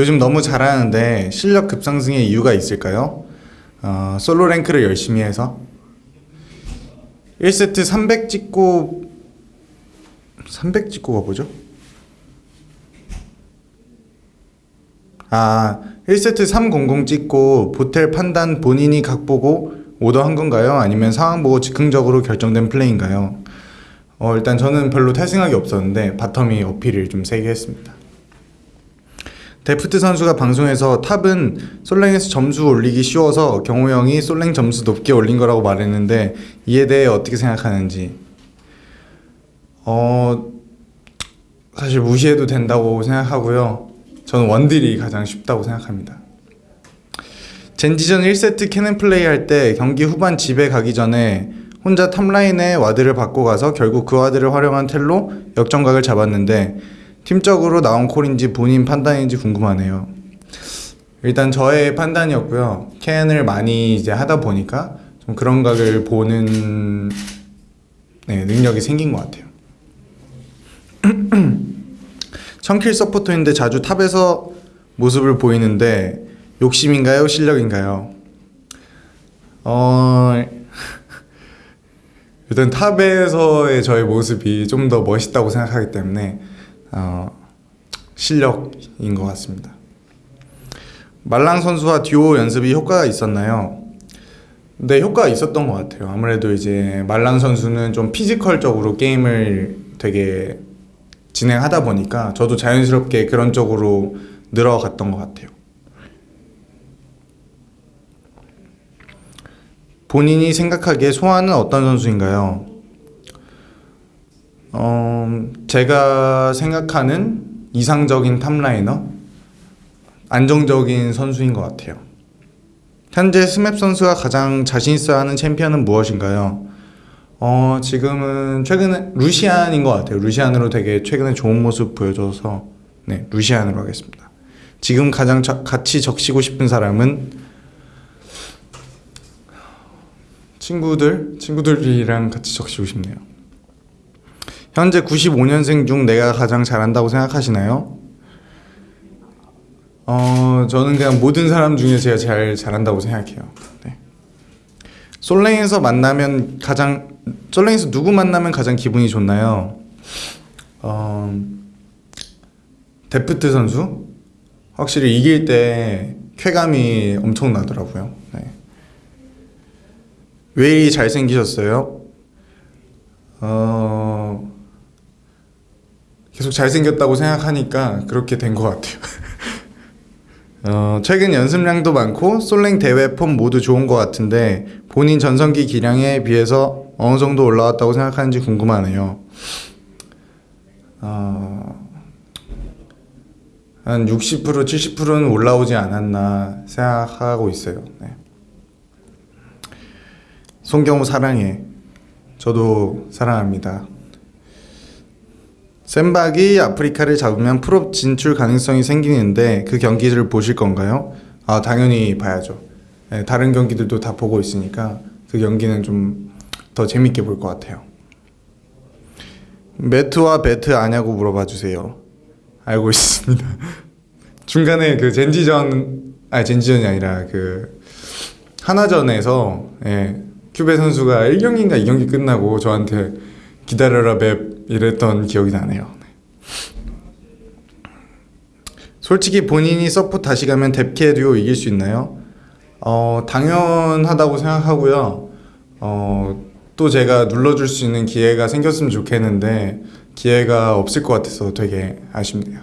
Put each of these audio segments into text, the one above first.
요즘 너무 잘하는데 실력 급상승의 이유가 있을까요? 어, 솔로 랭크를 열심히 해서 1세트 300 찍고 300 찍고가 뭐죠? 아 1세트 300 찍고 봇텔 판단 본인이 각 보고 오더 한 건가요? 아니면 상황 보고 즉흥적으로 결정된 플레이인가요? 어, 일단 저는 별로 탈 생각이 없었는데 바텀이 어필을 좀 세게 했습니다. 데프트 선수가 방송에서 탑은 솔랭에서 점수 올리기 쉬워서 경호 형이 솔랭 점수 높게 올린 거라고 말했는데 이에 대해 어떻게 생각하는지. 어 사실 무시해도 된다고 생각하고요. 저는 원딜이 가장 쉽다고 생각합니다. 젠지전 1세트 캐넨 플레이 할 때 경기 후반 집에 가기 전에 혼자 탑라인에 와드를 박고 가서 결국 그 와드를 활용한 텔로 역전각을 잡았는데 팀적으로 나온 call인지 본인 판단인지 궁금하네요. 일단 저의 판단이었고요. gank을 많이 이제 하다 보니까 좀 그런 각을 보는 네, 능력이 생긴 것 같아요. 청킬 서포터인데 자주 top에서 모습을 보이는데 욕심인가요? 실력인가요? 어... 일단 top에서의 저의 모습이 좀 더 멋있다고 생각하기 때문에 어, 실력인 것 같습니다. 말랑 선수와 듀오 연습이 효과가 있었나요? 네, 효과가 있었던 것 같아요. 아무래도 이제 말랑 선수는 좀 physical적으로 게임을 되게 진행하다 보니까 저도 자연스럽게 그런 쪽으로 늘어갔던 것 같아요. 본인이 생각하기에 소환은 어떤 선수인가요? 어, 제가 생각하는 이상적인 top laner 안정적인 선수인 것 같아요. 현재 스맵 선수가 가장 자신 있어 하는 챔피언은 무엇인가요? 어, 지금은 최근에 루시안인 것 같아요. 루시안으로 되게 최근에 좋은 모습 보여줘서 네, 루시안으로 하겠습니다. 지금 가장 저, 같이 적시고 싶은 사람은 친구들, 친구들이랑 같이 적시고 싶네요. 현재 95년생 중 내가 가장 잘한다고 생각하시나요? 어, 저는 그냥 모든 사람 중에 제가 제일 잘한다고 생각해요. 네. 솔랭에서 만나면 가장 솔랭에서 누구 만나면 가장 기분이 좋나요? 어, 데프트 선수 확실히 이길 때 쾌감이 엄청 나더라고요. 네. 왜 잘생기셨어요? 어, 계속 잘생겼다고 생각하니까 그렇게 된 것 같아요. 어, 최근 연습량도 많고 솔랭 대회 폼 모두 좋은 것 같은데 본인 전성기 기량에 비해서 어느 정도 올라왔다고 생각하는지 궁금하네요. 어, 한 60% 70%는 올라오지 않았나 생각하고 있어요. 네. 송경호 사랑해. 저도 사랑합니다. 샌박이 아프리카를 잡으면 프로 진출 가능성이 생기는데 그 경기를 보실 건가요? 아 당연히 봐야죠. 네, 다른 경기들도 다 보고 있으니까 그 경기는 좀 더 재밌게 볼 것 같아요. 매트와 배트 아냐고 물어봐 주세요. 알고 있습니다. 중간에 그 젠지전 아 젠지전이 아니라 그 하나전에서 예, 큐베 선수가 1경기인가 2경기 끝나고 저한테 기다려라 맵 이랬던 기억이 나네요. 솔직히 본인이 서포 다시 가면 뎁캐 듀오 이길 수 있나요? 어, 당연하다고 생각하고요. 어, 또 제가 눌러줄 수 있는 기회가 생겼으면 좋겠는데 기회가 없을 것 같아서 되게 아쉽네요.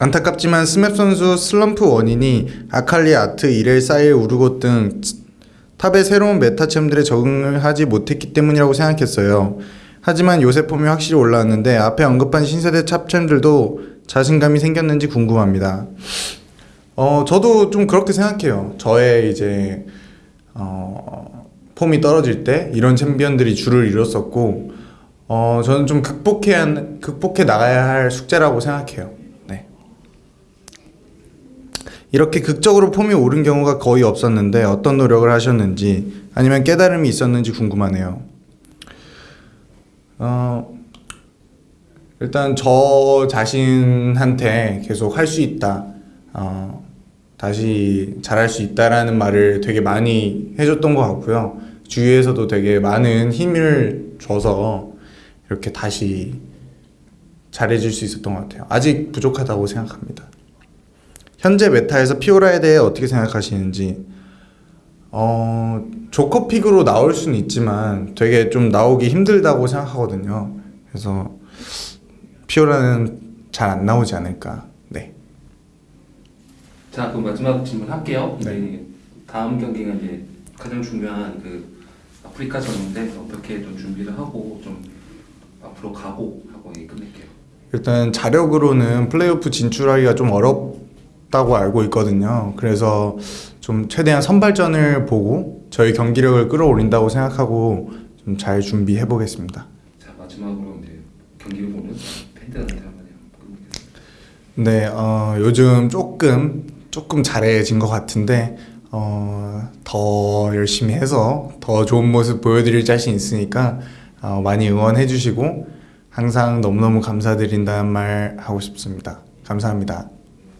안타깝지만 스맵 선수 슬럼프 원인이 아칼리, 아트, 이렐, 사일, 우르곳 등 top의 새로운 meta챔들에 적응을 하지 못했기 때문이라고 생각했어요. 하지만 요새 폼이 확실히 올라왔는데 앞에 언급한 신세대 top챔들도 자신감이 생겼는지 궁금합니다. 어, 저도 좀 그렇게 생각해요. 저의 이제 어, 폼이 떨어질 때 이런 챔피언들이 주를 이뤘었고 어, 저는 좀 극복해야 극복해 나가야 할 숙제라고 생각해요. 네. 이렇게 극적으로 폼이 오른 경우가 거의 없었는데 어떤 노력을 하셨는지 아니면 깨달음이 있었는지 궁금하네요. 어, 일단 저 자신한테 계속 할 수 있다. 어, 다시 잘할 수 있다라는 말을 되게 많이 해줬던 것 같고요. 주위에서도 되게 많은 힘을 줘서 이렇게 다시 잘해줄 수 있었던 것 같아요. 아직 부족하다고 생각합니다. 현재 메타에서 피오라에 대해 어떻게 생각하시는지 어, 조커픽으로 나올 수는 있지만 되게 좀 나오기 힘들다고 생각하거든요. 그래서 피오라는 잘 안 나오지 않을까. 네. 자, 그럼 마지막 질문 할게요. 네. 이제 다음 경기가 이제 가장 중요한 그 아프리카전인데 어떻게 좀 준비를 하고 좀 앞으로 가고 하고 끝낼게요. 일단 자력으로는 플레이오프 진출하기가 좀 어렵 다고 알고 있거든요. 그래서 좀 최대한 선발전을 보고 저희 경기력을 끌어올린다고 생각하고 좀 잘 준비해 보겠습니다. 자, 마지막으로 이제 경기를 보는 팬들한테 한마디. 네, 어, 요즘 조금 조금 잘해진 것 같은데 어, 더 열심히 해서 더 좋은 모습 보여드릴 자신 있으니까 어, 많이 응원해 주시고 항상 너무너무 감사드린다는 말 하고 싶습니다. 감사합니다.